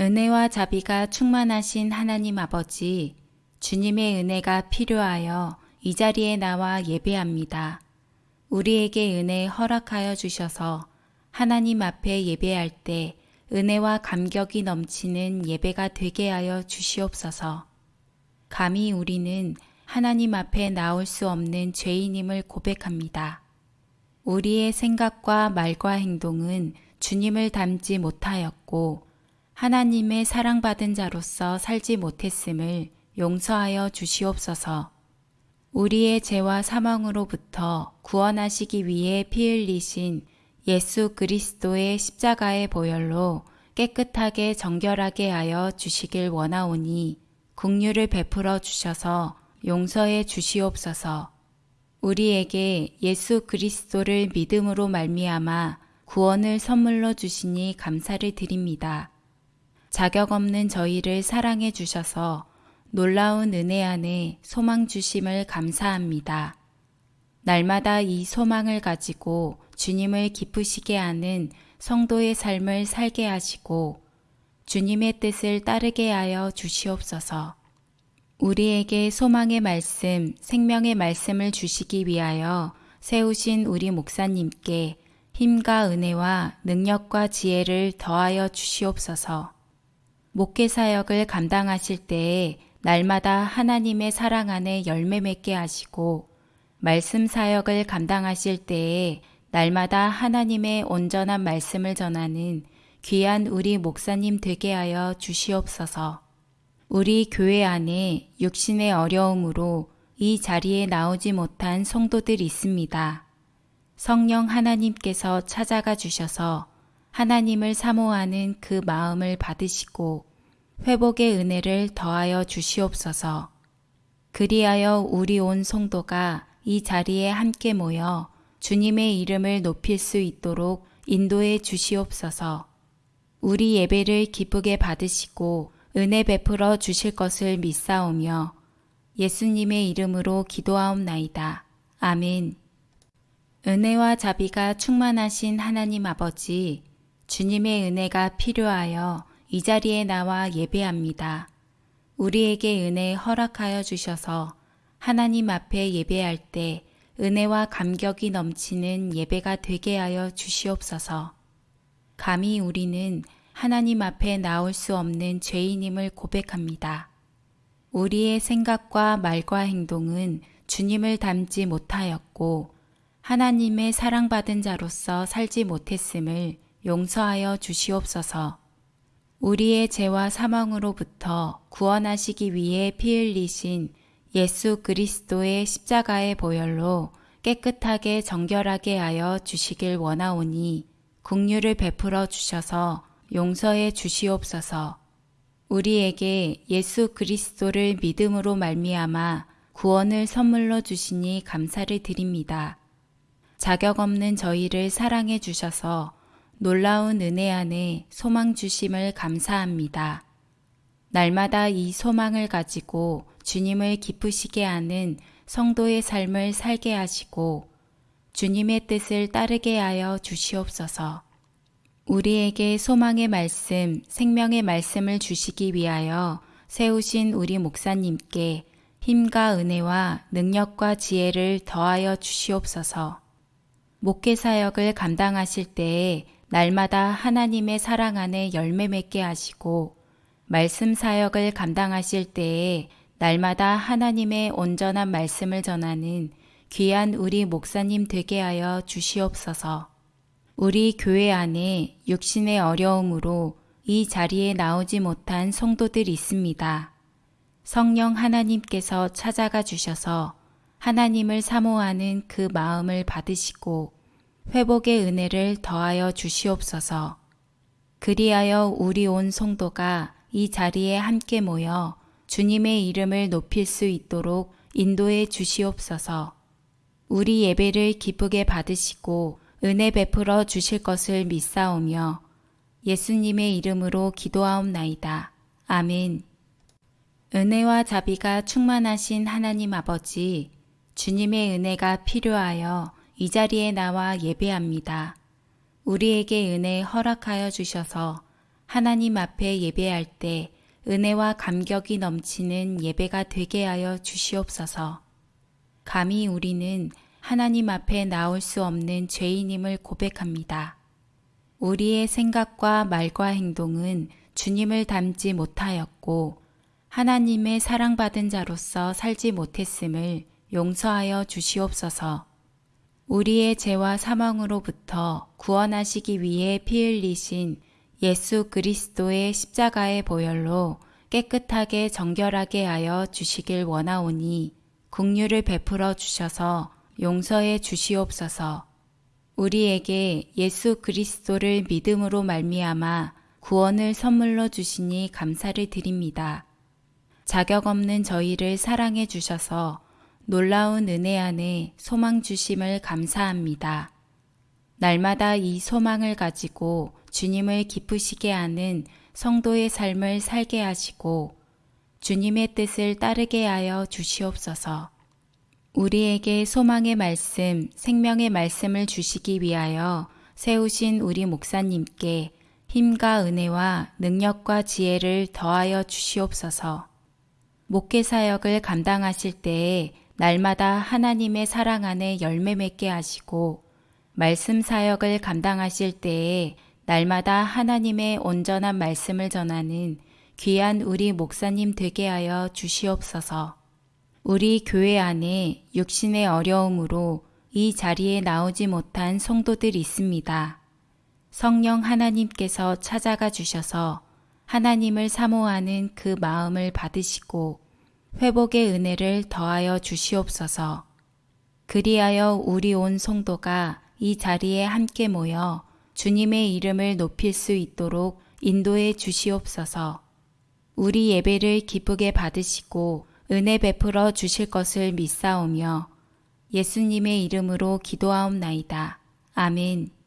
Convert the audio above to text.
은혜와 자비가 충만하신 하나님 아버지, 주님의 은혜가 필요하여 이 자리에 나와 예배합니다. 우리에게 은혜 허락하여 주셔서 하나님 앞에 예배할 때 은혜와 감격이 넘치는 예배가 되게 하여 주시옵소서. 감히 우리는 하나님 앞에 나올 수 없는 죄인임을 고백합니다. 우리의 생각과 말과 행동은 주님을 닮지 못하였고 하나님의 사랑받은 자로서 살지 못했음을 용서하여 주시옵소서. 우리의 죄와 사망으로부터 구원하시기 위해 피 흘리신 예수 그리스도의 십자가의 보혈로 깨끗하게 정결하게 하여 주시길 원하오니 국류를 베풀어 주셔서 용서해 주시옵소서. 우리에게 예수 그리스도를 믿음으로 말미암아 구원을 선물로 주시니 감사를 드립니다. 자격 없는 저희를 사랑해 주셔서 놀라운 은혜 안에 소망 주심을 감사합니다. 날마다 이 소망을 가지고 주님을 기쁘시게 하는 성도의 삶을 살게 하시고 주님의 뜻을 따르게 하여 주시옵소서. 우리에게 소망의 말씀, 생명의 말씀을 주시기 위하여 세우신 우리 목사님께 힘과 은혜와 능력과 지혜를 더하여 주시옵소서. 목회 사역을 감당하실 때에 날마다 하나님의 사랑 안에 열매 맺게 하시고 말씀 사역을 감당하실 때에 날마다 하나님의 온전한 말씀을 전하는 귀한 우리 목사님 되게 하여 주시옵소서. 우리 교회 안에 육신의 어려움으로 이 자리에 나오지 못한 성도들 있습니다. 성령 하나님께서 찾아가 주셔서 하나님을 사모하는 그 마음을 받으시고 회복의 은혜를 더하여 주시옵소서. 그리하여 우리 온 성도가 이 자리에 함께 모여 주님의 이름을 높일 수 있도록 인도해 주시옵소서. 우리 예배를 기쁘게 받으시고 은혜 베풀어 주실 것을 믿사오며 예수님의 이름으로 기도하옵나이다. 아멘. 은혜와 자비가 충만하신 하나님 아버지, 주님의 은혜가 필요하여 이 자리에 나와 예배합니다. 우리에게 은혜 허락하여 주셔서 하나님 앞에 예배할 때 은혜와 감격이 넘치는 예배가 되게 하여 주시옵소서. 감히 우리는 하나님 앞에 나올 수 없는 죄인임을 고백합니다. 우리의 생각과 말과 행동은 주님을 닮지 못하였고 하나님의 사랑받은 자로서 살지 못했음을 용서하여 주시옵소서. 우리의 죄와 사망으로부터 구원하시기 위해 피 흘리신 예수 그리스도의 십자가의 보혈로 깨끗하게 정결하게 하여 주시길 원하오니 국류를 베풀어 주셔서 용서해 주시옵소서. 우리에게 예수 그리스도를 믿음으로 말미암아 구원을 선물로 주시니 감사를 드립니다. 자격 없는 저희를 사랑해 주셔서 놀라운 은혜 안에 소망 주심을 감사합니다. 날마다 이 소망을 가지고 주님을 기쁘시게 하는 성도의 삶을 살게 하시고 주님의 뜻을 따르게 하여 주시옵소서. 우리에게 소망의 말씀, 생명의 말씀을 주시기 위하여 세우신 우리 목사님께 힘과 은혜와 능력과 지혜를 더하여 주시옵소서. 목회 사역을 감당하실 때에 날마다 하나님의 사랑 안에 열매 맺게 하시고 말씀 사역을 감당하실 때에 날마다 하나님의 온전한 말씀을 전하는 귀한 우리 목사님 되게 하여 주시옵소서. 우리 교회 안에 육신의 어려움으로 이 자리에 나오지 못한 성도들 있습니다. 성령 하나님께서 찾아가 주셔서 하나님을 사모하는 그 마음을 받으시고 회복의 은혜를 더하여 주시옵소서. 그리하여 우리 온 성도가 이 자리에 함께 모여 주님의 이름을 높일 수 있도록 인도해 주시옵소서. 우리 예배를 기쁘게 받으시고 은혜 베풀어 주실 것을 믿사오며 예수님의 이름으로 기도하옵나이다. 아멘. 은혜와 자비가 충만하신 하나님 아버지, 주님의 은혜가 필요하여 이 자리에 나와 예배합니다. 우리에게 은혜 허락하여 주셔서 하나님 앞에 예배할 때 은혜와 감격이 넘치는 예배가 되게 하여 주시옵소서. 감히 우리는 하나님 앞에 나올 수 없는 죄인임을 고백합니다. 우리의 생각과 말과 행동은 주님을 닮지 못하였고 하나님의 사랑받은 자로서 살지 못했음을 용서하여 주시옵소서. 우리의 죄와 사망으로부터 구원하시기 위해 피 흘리신 예수 그리스도의 십자가의 보혈로 깨끗하게 정결하게 하여 주시길 원하오니 국류를 베풀어 주셔서 용서해 주시옵소서. 우리에게 예수 그리스도를 믿음으로 말미암아 구원을 선물로 주시니 감사를 드립니다. 자격 없는 저희를 사랑해 주셔서 놀라운 은혜 안에 소망 주심을 감사합니다. 날마다 이 소망을 가지고 주님을 기쁘시게 하는 성도의 삶을 살게 하시고 주님의 뜻을 따르게 하여 주시옵소서. 우리에게 소망의 말씀, 생명의 말씀을 주시기 위하여 세우신 우리 목사님께 힘과 은혜와 능력과 지혜를 더하여 주시옵소서. 목회 사역을 감당하실 때에 날마다 하나님의 사랑 안에 열매 맺게 하시고 말씀 사역을 감당하실 때에 날마다 하나님의 온전한 말씀을 전하는 귀한 우리 목사님 되게 하여 주시옵소서. 우리 교회 안에 육신의 어려움으로 이 자리에 나오지 못한 성도들 있습니다. 성령 하나님께서 찾아가 주셔서 하나님을 사모하는 그 마음을 받으시고 회복의 은혜를 더하여 주시옵소서. 그리하여 우리 온 성도가 이 자리에 함께 모여 주님의 이름을 높일 수 있도록 인도해 주시옵소서. 우리 예배를 기쁘게 받으시고 은혜 베풀어 주실 것을 믿사오며 예수님의 이름으로 기도하옵나이다. 아멘.